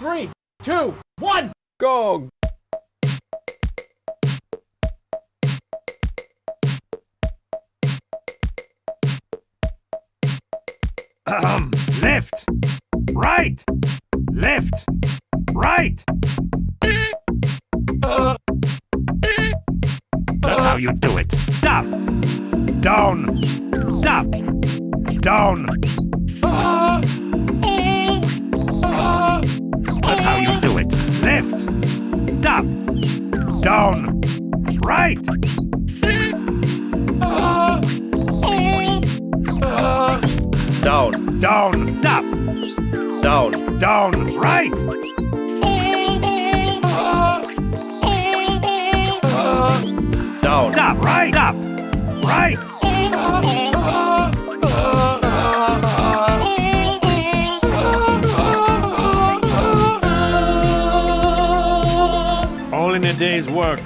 three, two, one. Go! Ahem. Left. Right. Left. Right. That's how you do it. Up. Down. Up. Down. Down. Right. Down, Down. Up. down, Down. Right. down. Up. Right. Up. Right. In a day's work.